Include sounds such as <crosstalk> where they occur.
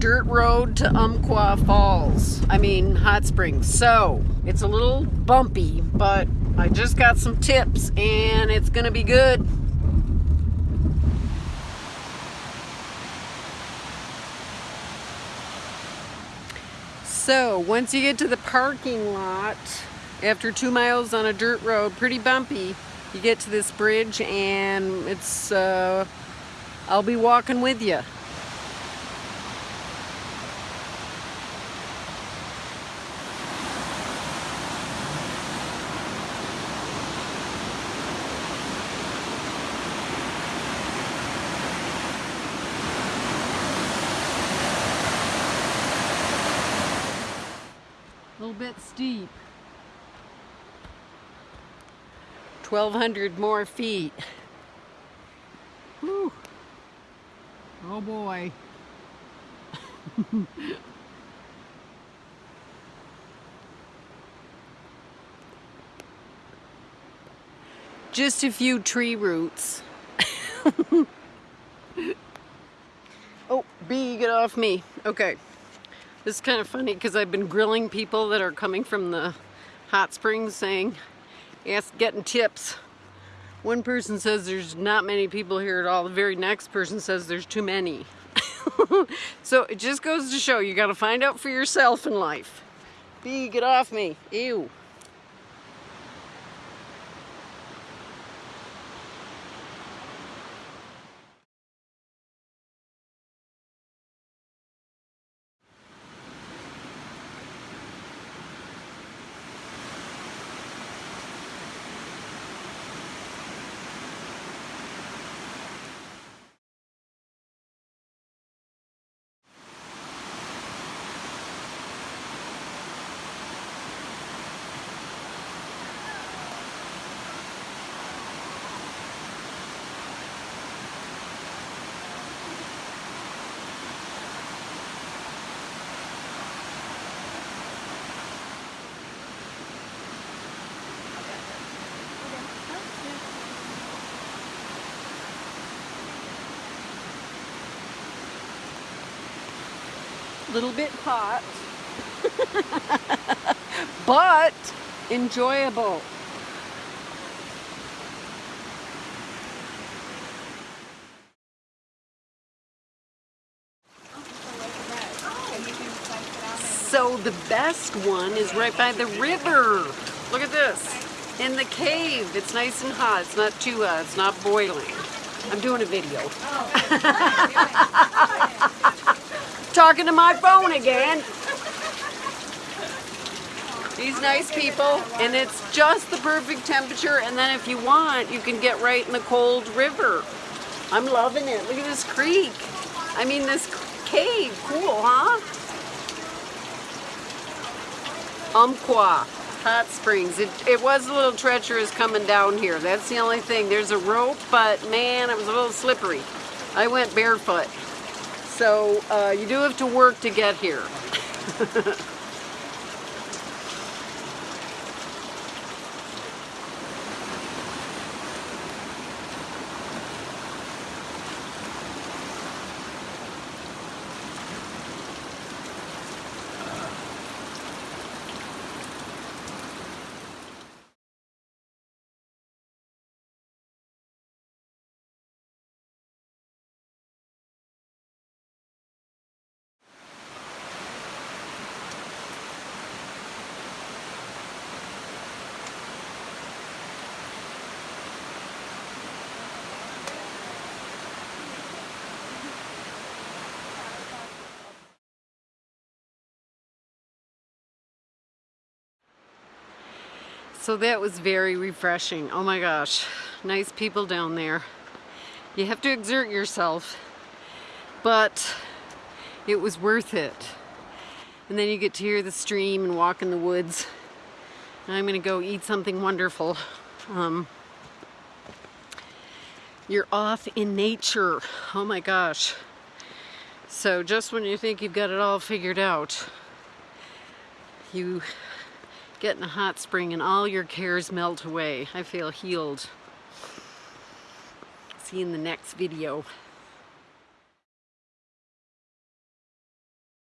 dirt road to Umpqua Falls. I mean, Hot Springs. So, it's a little bumpy, but I just got some tips and it's gonna be good. So, once you get to the parking lot, after two miles on a dirt road, pretty bumpy, you get to this bridge and it's, uh, I'll be walking with you. Little bit steep. 1,200 more feet. Whew. Oh boy. <laughs> Just a few tree roots. <laughs> oh, bee, get off me. Okay. This is kind of funny because I've been grilling people that are coming from the hot springs saying, ask, getting tips. One person says there's not many people here at all. The very next person says there's too many. <laughs> so it just goes to show you got to find out for yourself in life. Bee, get off me. Ew. Little bit hot, <laughs> but enjoyable. So the best one is right by the river. Look at this. In the cave. It's nice and hot. It's not too hot. It's not boiling. I'm doing a video. <laughs> talking to my phone again. These nice people, and it's just the perfect temperature, and then if you want, you can get right in the cold river. I'm loving it. Look at this creek. I mean, this cave. Cool, huh? Umpqua Hot Springs. It, it was a little treacherous coming down here. That's the only thing. There's a rope, but man, it was a little slippery. I went barefoot. So uh, you do have to work to get here. <laughs> So that was very refreshing. Oh my gosh, nice people down there. You have to exert yourself, but it was worth it. And then you get to hear the stream and walk in the woods. And I'm gonna go eat something wonderful. Um, you're off in nature. Oh my gosh. So just when you think you've got it all figured out, you get in a hot spring and all your cares melt away. I feel healed. See you in the next video.